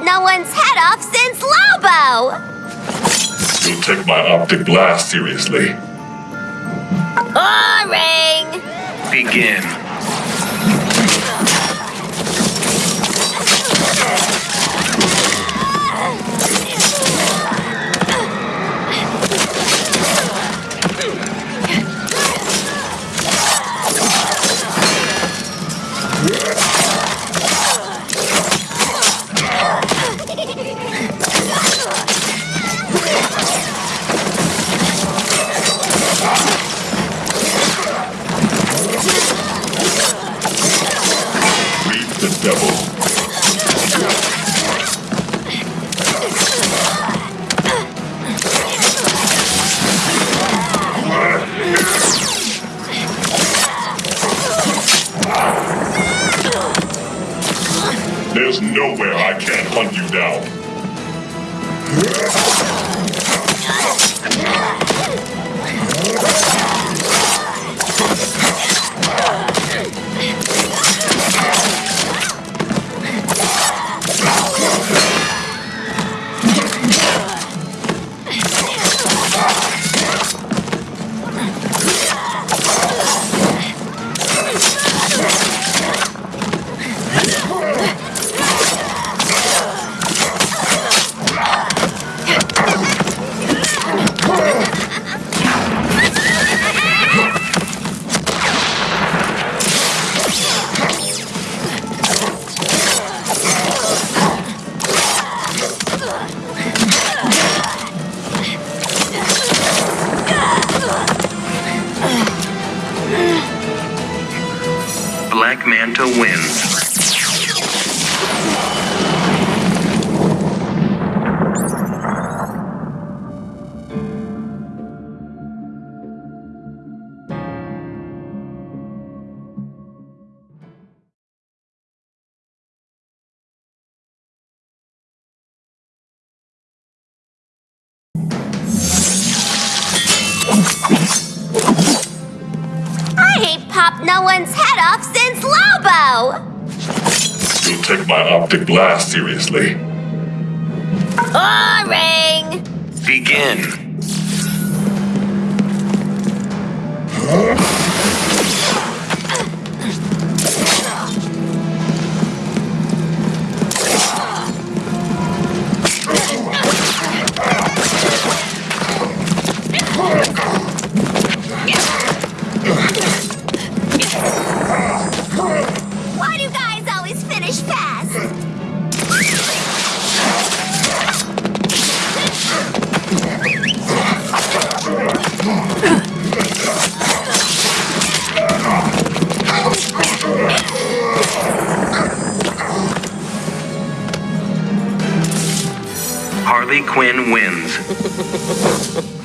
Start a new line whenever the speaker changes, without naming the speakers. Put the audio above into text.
no one's head off since Lobo!
You'll take my optic blast seriously.
Boring!
Begin.
There's nowhere I can't hunt you down.
Black Manta wins.
Ain't popped no one's head off since Lobo!
You'll take my optic blast seriously.
Boring!
Begin. Harley Quinn wins.